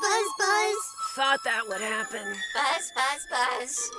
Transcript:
Buzz. buzz. Thought that would happen. Buzz, buzz, buzz.